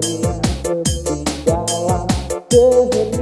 di kesini